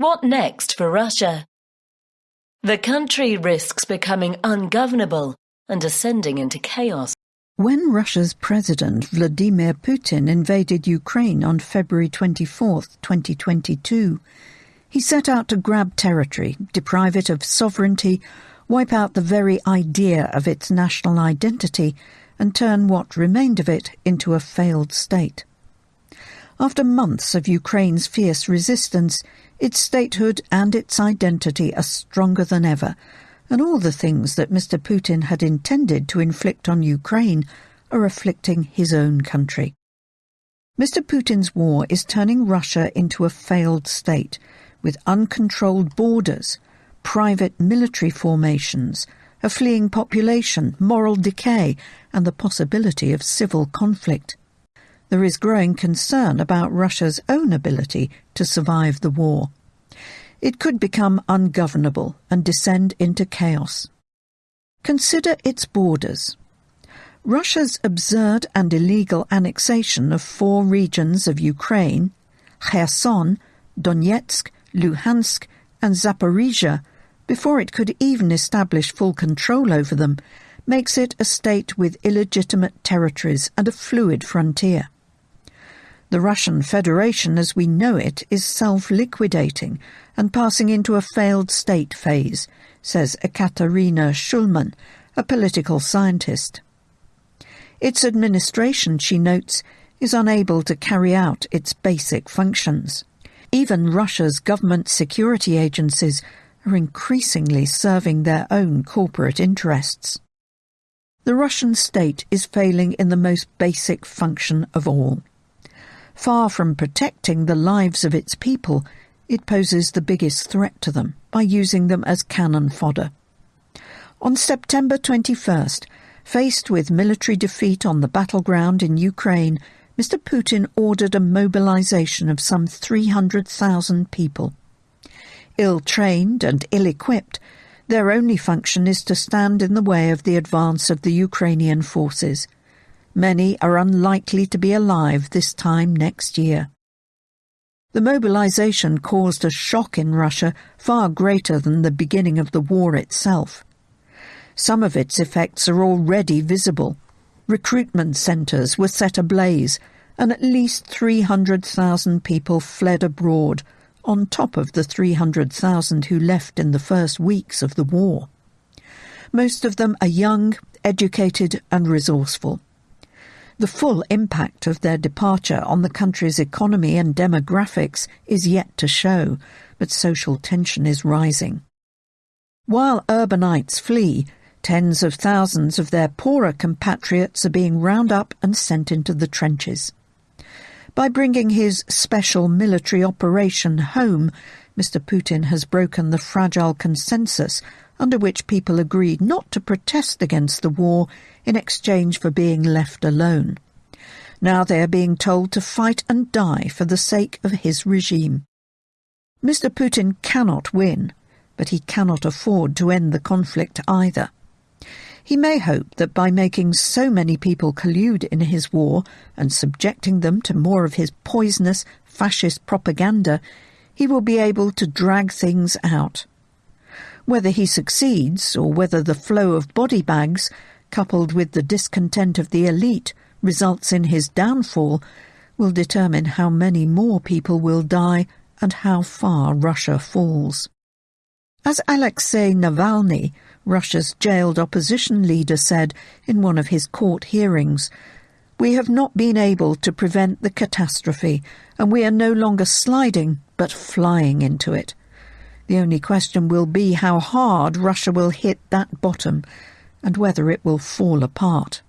What next for Russia? The country risks becoming ungovernable and descending into chaos. When Russia's President Vladimir Putin invaded Ukraine on February 24, 2022, he set out to grab territory, deprive it of sovereignty, wipe out the very idea of its national identity, and turn what remained of it into a failed state. After months of Ukraine's fierce resistance, its statehood and its identity are stronger than ever, and all the things that Mr. Putin had intended to inflict on Ukraine are afflicting his own country. Mr. Putin's war is turning Russia into a failed state, with uncontrolled borders, private military formations, a fleeing population, moral decay, and the possibility of civil conflict. There is growing concern about Russia's own ability to survive the war. It could become ungovernable and descend into chaos. Consider its borders. Russia's absurd and illegal annexation of four regions of Ukraine, Kherson, Donetsk, Luhansk, and Zaporizhia, before it could even establish full control over them, makes it a state with illegitimate territories and a fluid frontier. The Russian Federation as we know it is self-liquidating and passing into a failed state phase, says Ekaterina Shulman, a political scientist. Its administration, she notes, is unable to carry out its basic functions. Even Russia's government security agencies are increasingly serving their own corporate interests. The Russian state is failing in the most basic function of all. Far from protecting the lives of its people, it poses the biggest threat to them by using them as cannon fodder. On September 21st, faced with military defeat on the battleground in Ukraine, Mr. Putin ordered a mobilization of some 300,000 people. Ill-trained and ill-equipped, their only function is to stand in the way of the advance of the Ukrainian forces – Many are unlikely to be alive this time next year. The mobilization caused a shock in Russia far greater than the beginning of the war itself. Some of its effects are already visible. Recruitment centres were set ablaze, and at least 300,000 people fled abroad, on top of the 300,000 who left in the first weeks of the war. Most of them are young, educated, and resourceful. The full impact of their departure on the country's economy and demographics is yet to show, but social tension is rising. While urbanites flee, tens of thousands of their poorer compatriots are being round up and sent into the trenches. By bringing his special military operation home, Mr. Putin has broken the fragile consensus under which people agreed not to protest against the war in exchange for being left alone. Now they are being told to fight and die for the sake of his regime. Mr. Putin cannot win, but he cannot afford to end the conflict either. He may hope that by making so many people collude in his war and subjecting them to more of his poisonous fascist propaganda, he will be able to drag things out. Whether he succeeds, or whether the flow of body bags, coupled with the discontent of the elite, results in his downfall, will determine how many more people will die and how far Russia falls. As Alexei Navalny, Russia's jailed opposition leader, said in one of his court hearings, we have not been able to prevent the catastrophe, and we are no longer sliding, but flying into it. The only question will be how hard Russia will hit that bottom and whether it will fall apart.